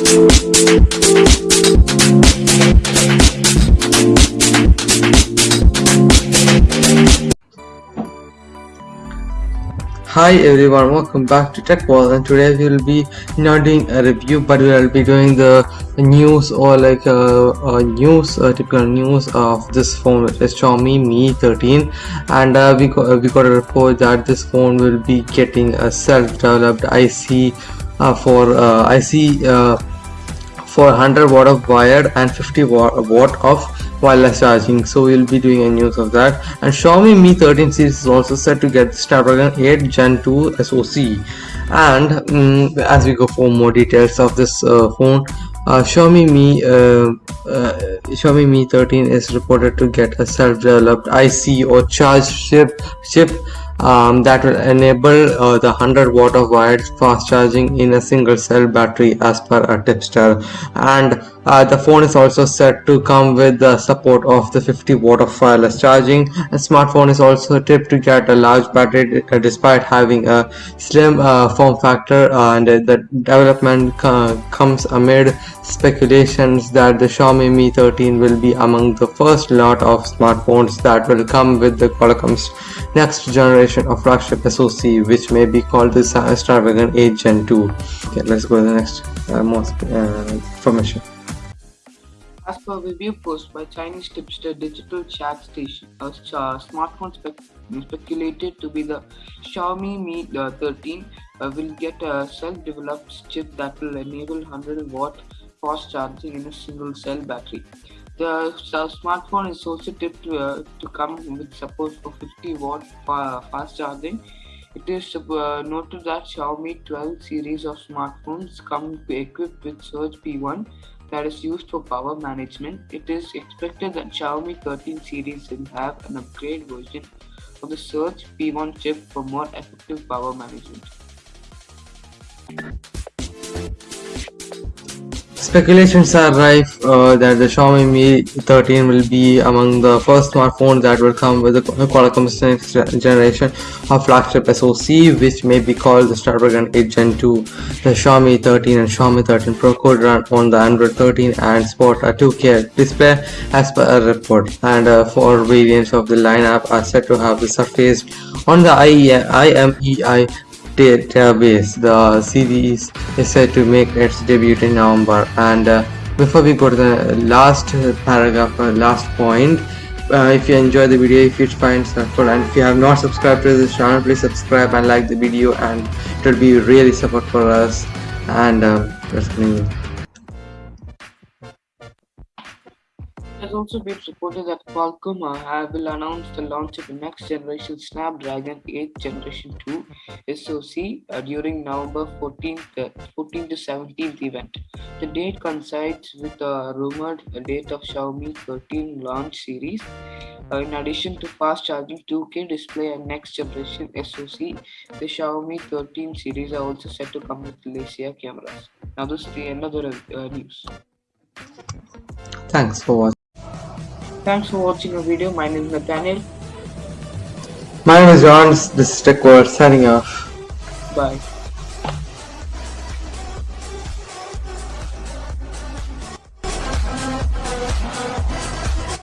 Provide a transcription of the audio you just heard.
Hi everyone, welcome back to Tech World and today we will be not doing a review but we will be doing the news or like uh, uh, news uh, typical news of this phone which is Xiaomi Mi 13 and uh, we, got, we got a report that this phone will be getting a self-developed IC for uh, IC for 100 watt of wired and 50 watt, of wireless charging. So we'll be doing a news of that. And Xiaomi Mi 13 series is also set to get the Snapdragon 8 Gen 2 SoC and um, as we go for more details of this uh, phone uh, Xiaomi Mi uh, uh Xiaomi Mi 13 is reported to get a self-developed IC or charge chip chip um, that will enable uh, the 100 watt of wired fast charging in a single cell battery as per a tipster. And uh, the phone is also set to come with the support of the 50 watt of wireless charging. A smartphone is also tipped to get a large battery uh, despite having a slim uh, form factor uh, and the development comes amid speculations that the Xiaomi Mi 13 will be among the first lot of smartphones that will come with the Qualcomm's next generation of flagship SoC which may be called the Snapdragon 8 Gen 2. Okay, let's go to the next uh, uh, information. As per review post by Chinese tipster Digital Chat Station, a smartphone speculated to be the Xiaomi Mi uh, 13 uh, will get a self-developed chip that will enable 100 watt fast charging in a single cell battery. The smartphone is also tipped uh, to come with support for 50 watt fast charging. It is uh, noted that Xiaomi 12 series of smartphones come equipped with Surge P1 that is used for power management, it is expected that Xiaomi 13 series will have an upgrade version of the Surge P1 chip for more effective power management. Speculations are rife uh, that the Xiaomi Mi 13 will be among the first smartphones that will come with the Qualcomm's next generation of flagship SoC, which may be called the Snapdragon 8 Gen 2. The Xiaomi 13 and Xiaomi 13 Pro could run on the Android 13 and sport a 2K display as per a report, and uh, four variants of the lineup are said to have surfaced on the IMEI database. The series is set to make its debut in November. And uh, before we go to the last paragraph, uh, last point, uh, if you enjoy the video, if you find helpful, and if you have not subscribed to this channel, please subscribe and like the video, and it will be really support for us. And uh, let's continue. Has also been reported that Qualcomm uh, will announce the launch of the next generation Snapdragon 8 Generation 2 SoC uh, during November 14th, uh, 14th to 17th event. The date coincides with the rumored date of Xiaomi 13 launch series. Uh, in addition to fast charging 2K display and next generation SoC, the Xiaomi 13 series are also set to come with Leica cameras. Now this is the end of the uh, news. Thanks for watching. Thanks for watching the video. My name is Nathaniel. My name is John. This is Tech World signing off. Bye.